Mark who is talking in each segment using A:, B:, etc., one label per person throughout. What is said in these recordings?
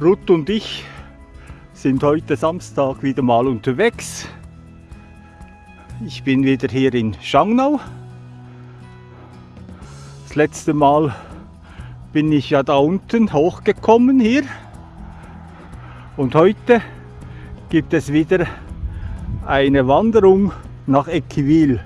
A: Ruth und ich sind heute Samstag wieder mal unterwegs. Ich bin wieder hier in Schangnau. Das letzte Mal bin ich ja da unten hochgekommen hier. Und heute gibt es wieder eine Wanderung nach Equiwil.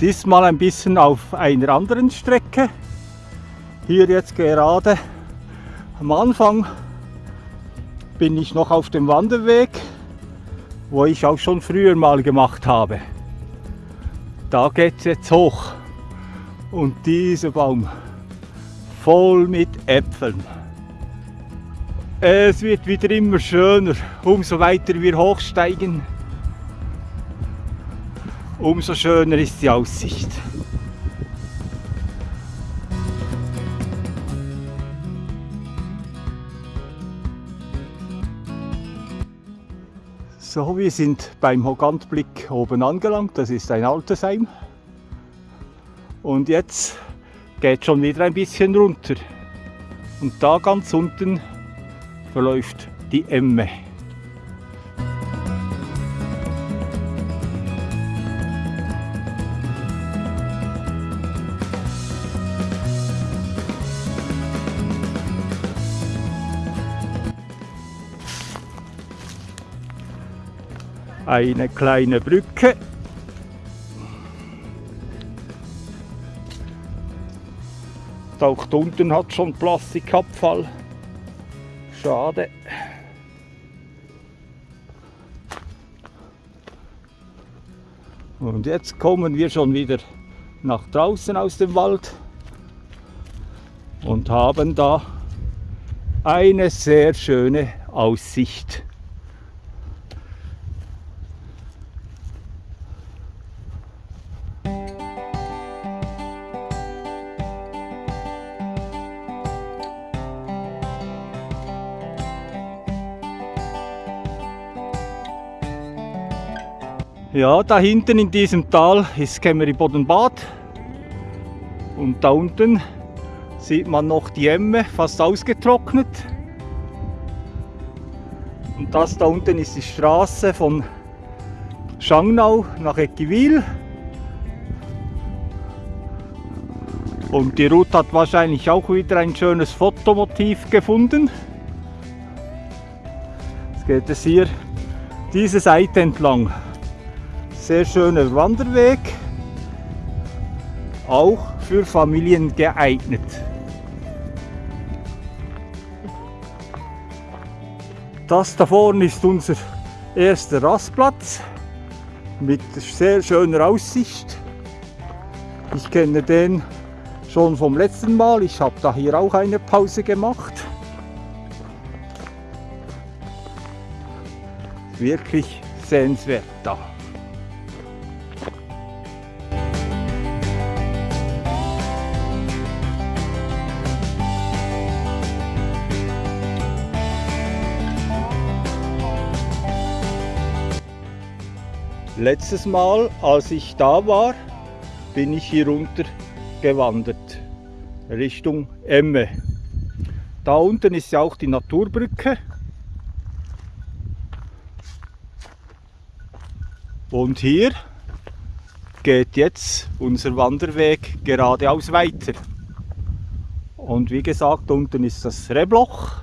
A: Diesmal ein bisschen auf einer anderen Strecke. Hier jetzt gerade am Anfang bin ich noch auf dem Wanderweg, wo ich auch schon früher mal gemacht habe. Da geht es jetzt hoch und dieser Baum voll mit Äpfeln. Es wird wieder immer schöner, umso weiter wir hochsteigen, umso schöner ist die Aussicht. So, wir sind beim Hogantblick oben angelangt. Das ist ein Altersheim. Und jetzt geht schon wieder ein bisschen runter. Und da ganz unten verläuft die Emme. Eine kleine Brücke. Auch unten hat schon Plastikabfall. Schade. Und jetzt kommen wir schon wieder nach draußen aus dem Wald und haben da eine sehr schöne Aussicht. Ja, da hinten in diesem Tal ist Bodenbad und da unten sieht man noch die Emme fast ausgetrocknet. Und das da unten ist die Straße von Schangnau nach Eckiwil. Und die Ruth hat wahrscheinlich auch wieder ein schönes Fotomotiv gefunden. Jetzt geht es hier diese Seite entlang. Sehr schöner Wanderweg, auch für Familien geeignet. Das da vorne ist unser erster Rastplatz mit sehr schöner Aussicht. Ich kenne den schon vom letzten Mal. Ich habe da hier auch eine Pause gemacht. Wirklich sehenswert da. Letztes Mal, als ich da war, bin ich hier runter gewandert, Richtung Emme. Da unten ist ja auch die Naturbrücke. Und hier geht jetzt unser Wanderweg geradeaus weiter. Und wie gesagt, unten ist das Rebloch,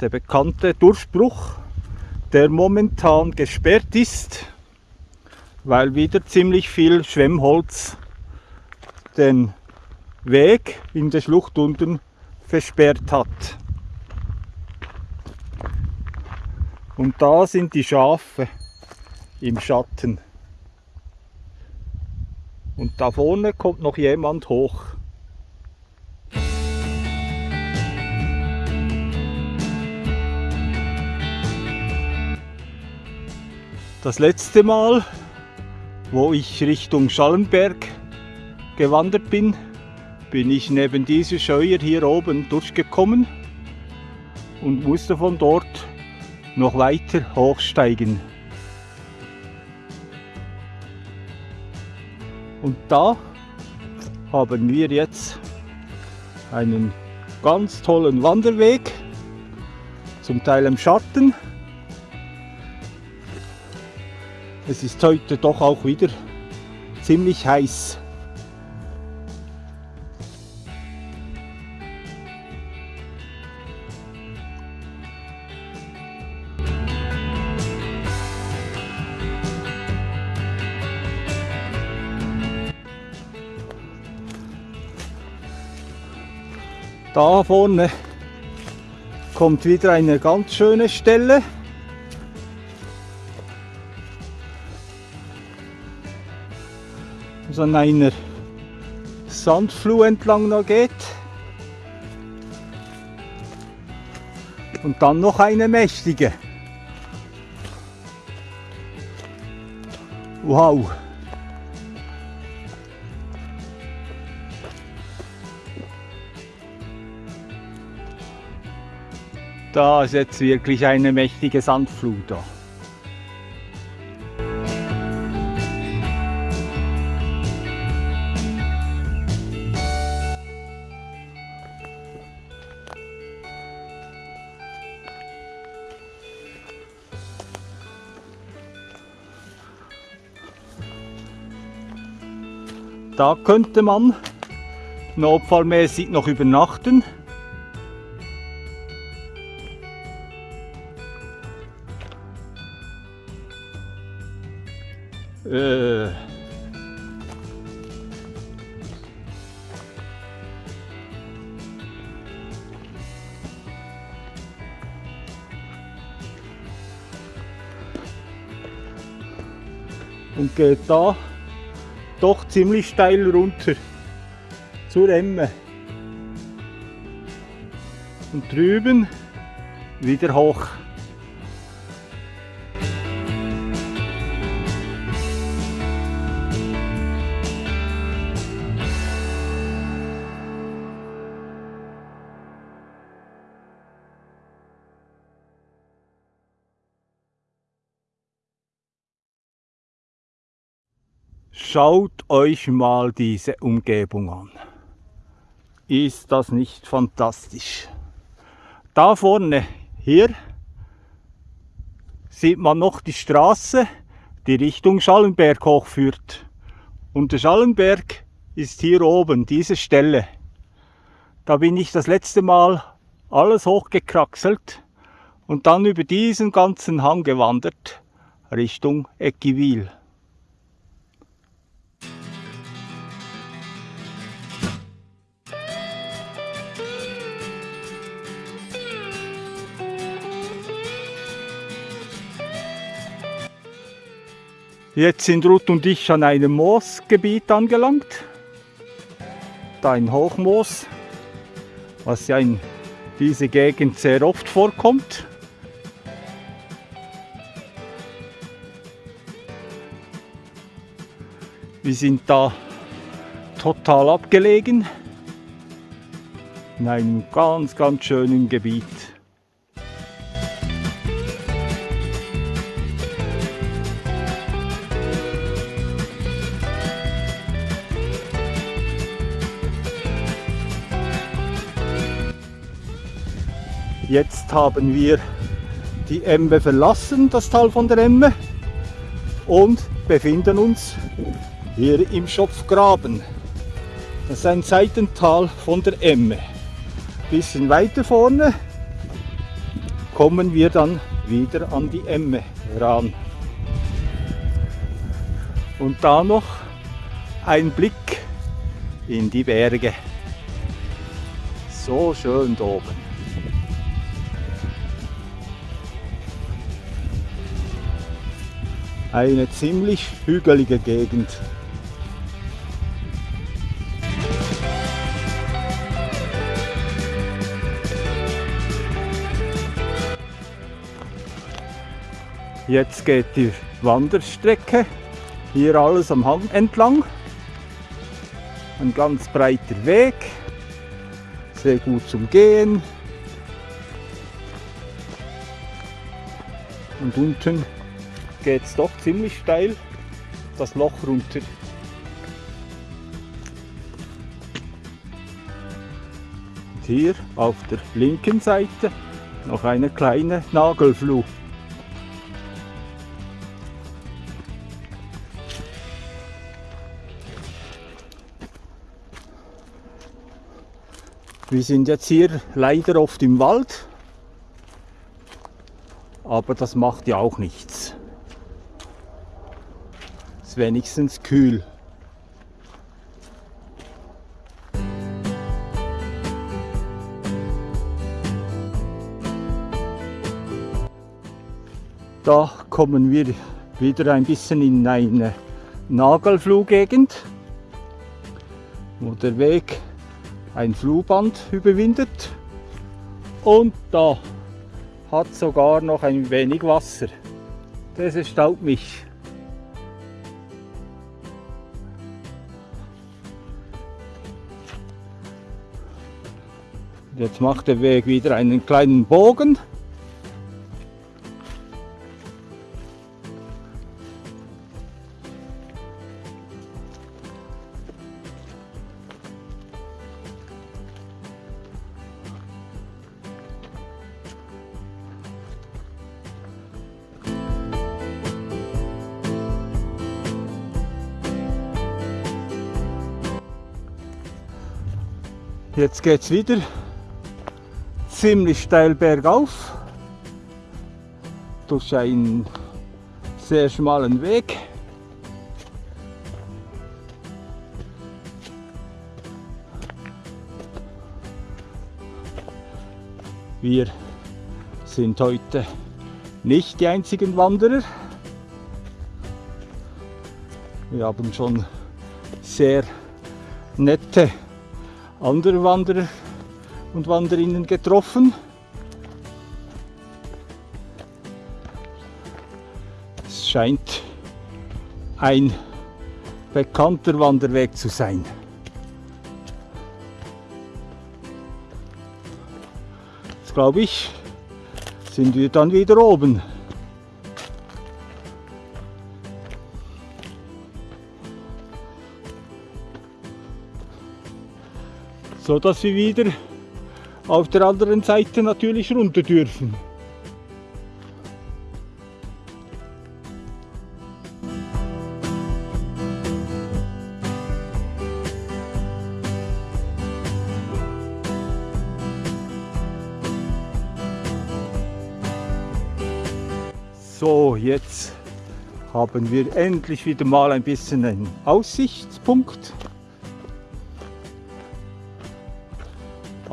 A: der bekannte Durchbruch, der momentan gesperrt ist weil wieder ziemlich viel Schwemmholz den Weg in der Schlucht unten versperrt hat. Und da sind die Schafe im Schatten. Und da vorne kommt noch jemand hoch. Das letzte Mal wo ich Richtung Schallenberg gewandert bin, bin ich neben dieser Scheuer hier oben durchgekommen und musste von dort noch weiter hochsteigen. Und da haben wir jetzt einen ganz tollen Wanderweg zum Teil im Schatten. Es ist heute doch auch wieder ziemlich heiß. Da vorne kommt wieder eine ganz schöne Stelle. Was an einer Sandfluh entlang noch geht. Und dann noch eine mächtige. Wow! Da ist jetzt wirklich eine mächtige Sandflut da. Da könnte man notfallmäßig noch übernachten. Äh. Und geht da doch ziemlich steil runter zur Emme. Und drüben wieder hoch. Schaut euch mal diese Umgebung an. Ist das nicht fantastisch? Da vorne, hier, sieht man noch die Straße, die Richtung Schallenberg hochführt. Und der Schallenberg ist hier oben, diese Stelle. Da bin ich das letzte Mal alles hochgekraxelt und dann über diesen ganzen Hang gewandert Richtung Eckiwil. Jetzt sind Ruth und ich an einem Moosgebiet angelangt. Da ein Hochmoos, was ja in dieser Gegend sehr oft vorkommt. Wir sind da total abgelegen in einem ganz, ganz schönen Gebiet. Jetzt haben wir die Emme verlassen, das Tal von der Emme, und befinden uns hier im Schopfgraben. Das ist ein Seitental von der Emme. Bisschen weiter vorne kommen wir dann wieder an die Emme ran. Und da noch ein Blick in die Berge. So schön da oben. Eine ziemlich hügelige Gegend. Jetzt geht die Wanderstrecke hier alles am Hang entlang. Ein ganz breiter Weg, sehr gut zum Gehen. Und unten geht es doch ziemlich steil das Loch runter. Und hier auf der linken Seite noch eine kleine Nagelfluh. Wir sind jetzt hier leider oft im Wald, aber das macht ja auch nichts. Wenigstens kühl. Da kommen wir wieder ein bisschen in eine Nagelfluggegend, wo der Weg ein Flugband überwindet und da hat sogar noch ein wenig Wasser. Das erstaunt mich. Jetzt macht der Weg wieder einen kleinen Bogen. Jetzt geht es wieder ziemlich steil bergauf durch einen sehr schmalen Weg. Wir sind heute nicht die einzigen Wanderer. Wir haben schon sehr nette andere Wanderer und Wanderinnen getroffen. Es scheint ein bekannter Wanderweg zu sein. Jetzt glaube ich, sind wir dann wieder oben. so dass wir wieder auf der anderen Seite natürlich runter dürfen. So, jetzt haben wir endlich wieder mal ein bisschen einen Aussichtspunkt.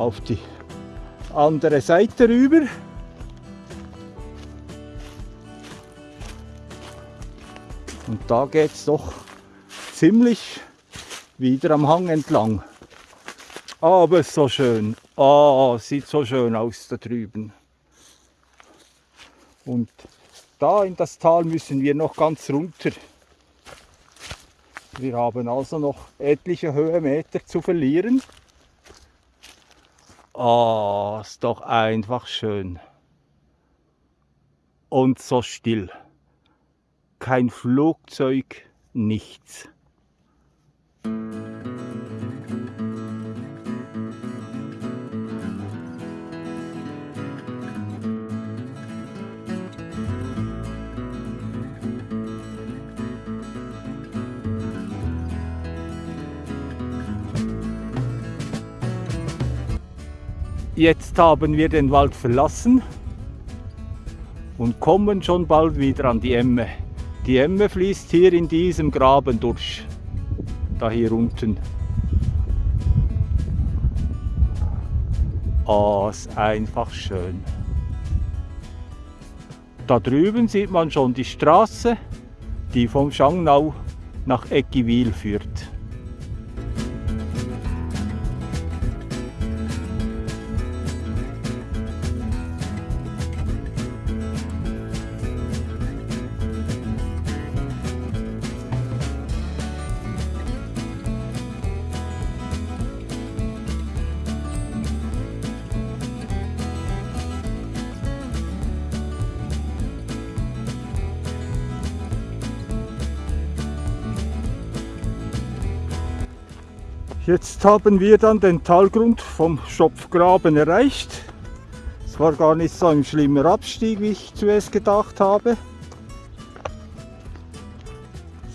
A: auf die andere Seite rüber. Und da geht es doch ziemlich wieder am Hang entlang. Aber so schön. Ah, sieht so schön aus da drüben. Und da in das Tal müssen wir noch ganz runter. Wir haben also noch etliche Höhenmeter zu verlieren. Oh, ist doch einfach schön. Und so still. Kein Flugzeug, nichts. Jetzt haben wir den Wald verlassen und kommen schon bald wieder an die Emme. Die Emme fließt hier in diesem Graben durch, da hier unten. Oh, ist einfach schön. Da drüben sieht man schon die Straße, die vom Schangnau nach Eckiwil führt. Jetzt haben wir dann den Talgrund vom Schopfgraben erreicht. Es war gar nicht so ein schlimmer Abstieg, wie ich zuerst gedacht habe.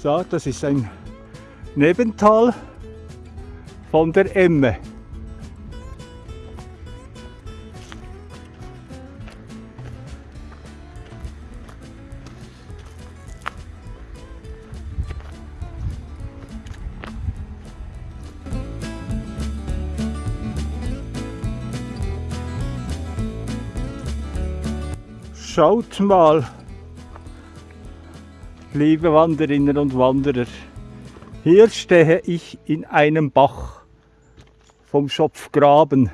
A: So, das ist ein Nebental von der Emme. Schaut mal, liebe Wanderinnen und Wanderer, hier stehe ich in einem Bach vom Schopfgraben.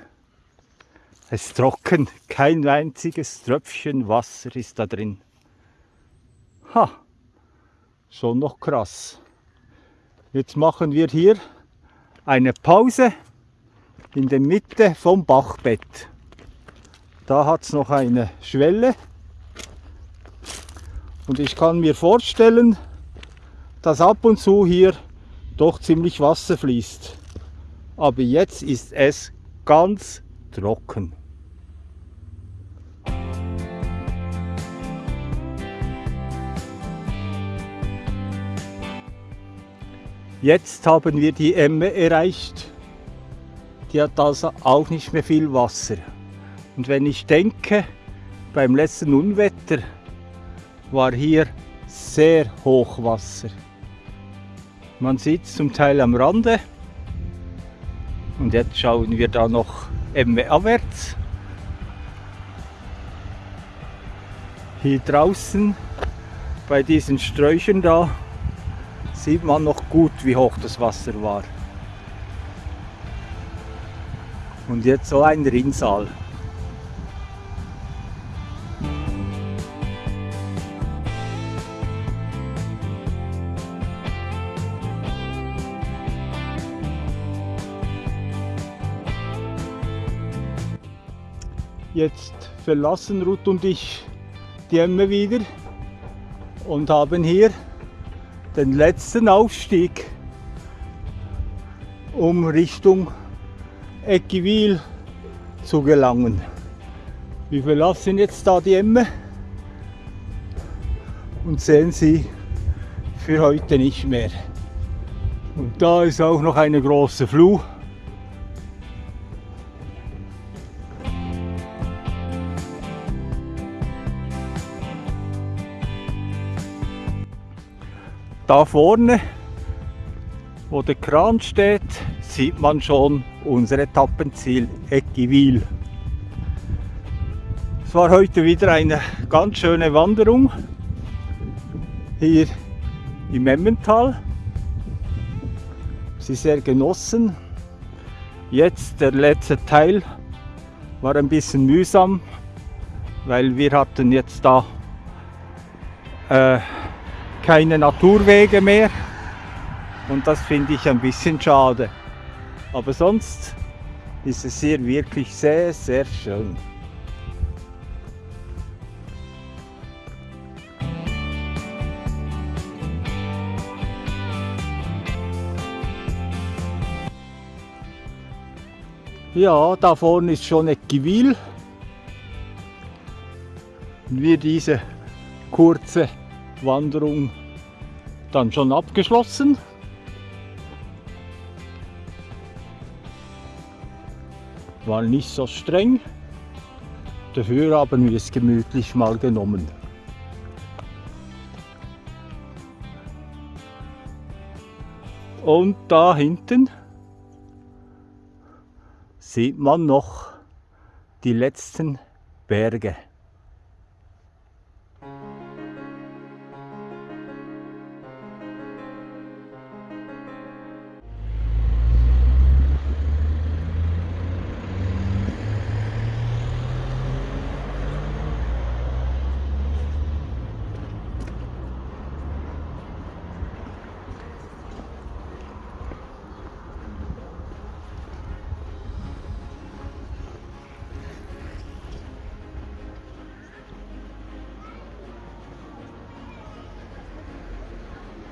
A: Es ist trocken, kein einziges Tröpfchen Wasser ist da drin. Ha, schon noch krass. Jetzt machen wir hier eine Pause in der Mitte vom Bachbett. Da hat es noch eine Schwelle und ich kann mir vorstellen, dass ab und zu hier doch ziemlich Wasser fließt. Aber jetzt ist es ganz trocken. Jetzt haben wir die Emme erreicht. Die hat also auch nicht mehr viel Wasser. Und wenn ich denke, beim letzten Unwetter war hier sehr Hochwasser. Man sieht es zum Teil am Rande. Und jetzt schauen wir da noch Emme abwärts. Hier draußen bei diesen Sträuchern da sieht man noch gut, wie hoch das Wasser war. Und jetzt so ein Rinnsal. Verlassen Ruth und ich die Emme wieder und haben hier den letzten Aufstieg, um Richtung Eckiwil zu gelangen. Wir verlassen jetzt da die Emme und sehen sie für heute nicht mehr. Und da ist auch noch eine große Fluh. Da vorne, wo der Kran steht, sieht man schon unser Etappenziel Eckiwil. Es war heute wieder eine ganz schöne Wanderung hier im Emmental. Sie sehr genossen. Jetzt der letzte Teil war ein bisschen mühsam, weil wir hatten jetzt da äh, keine Naturwege mehr und das finde ich ein bisschen schade. Aber sonst ist es hier wirklich sehr, sehr schön. Ja, da vorne ist schon Eckivil. Und wir diese kurze Wanderung dann schon abgeschlossen. War nicht so streng, dafür haben wir es gemütlich mal genommen. Und da hinten sieht man noch die letzten Berge.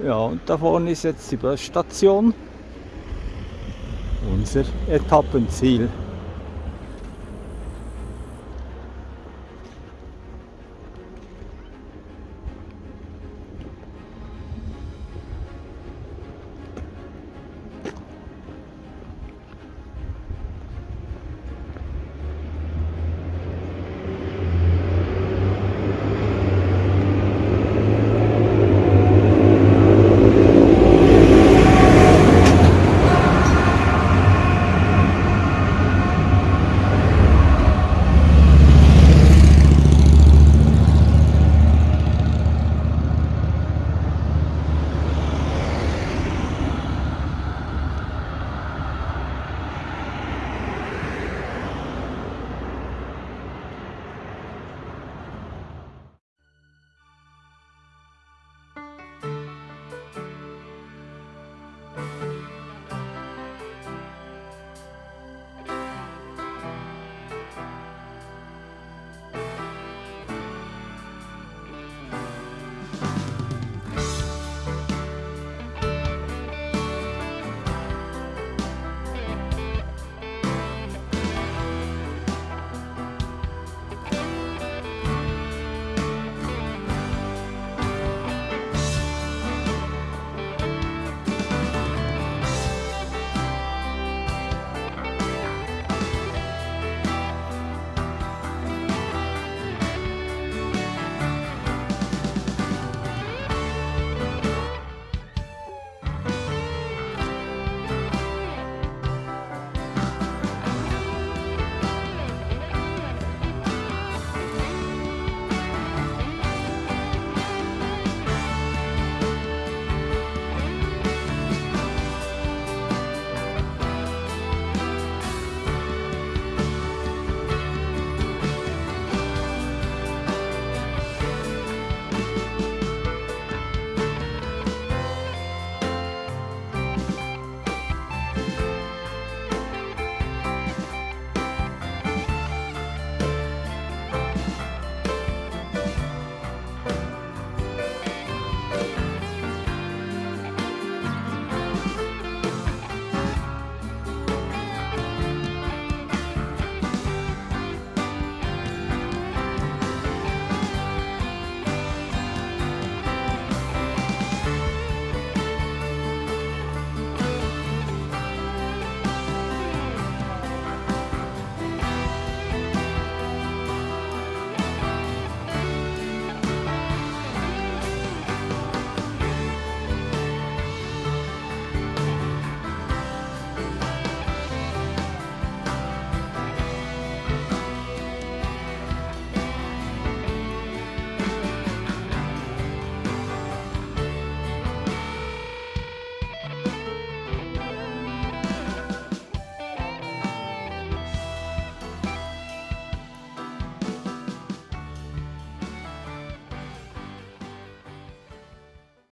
A: Ja, und da vorne ist jetzt die Busstation, unser Etappenziel.